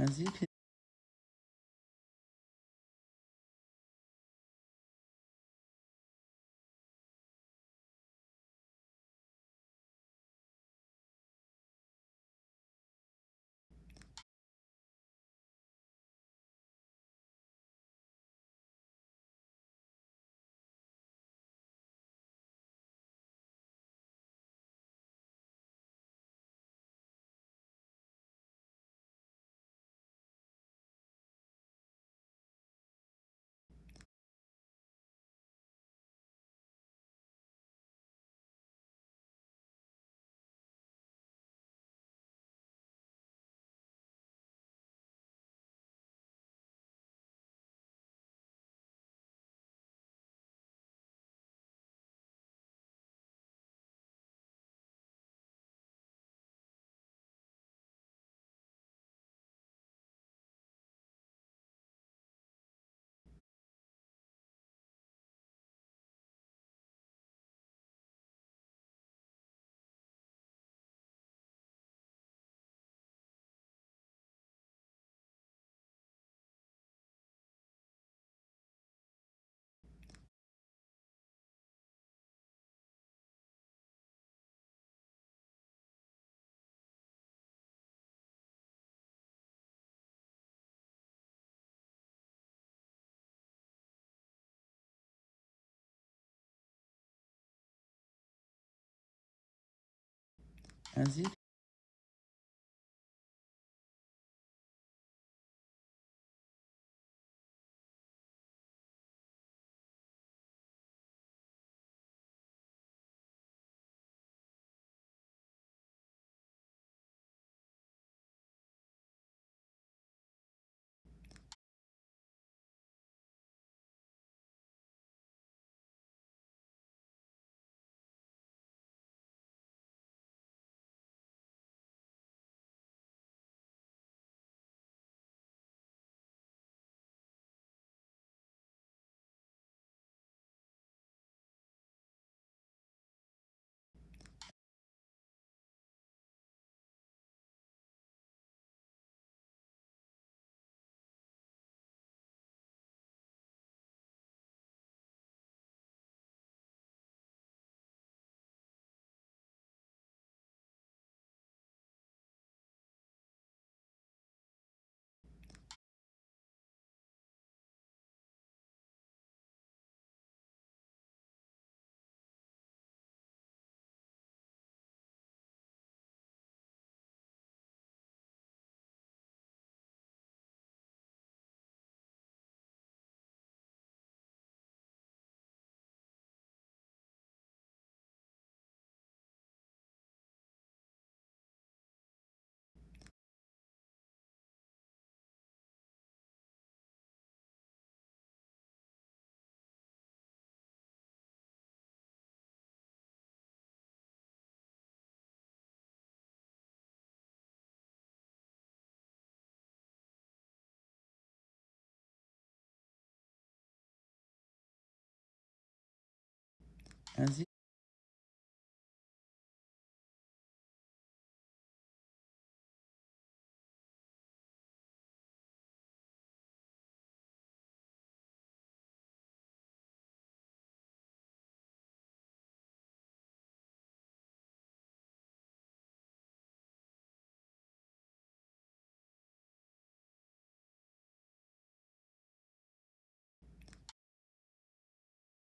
as you can indique indique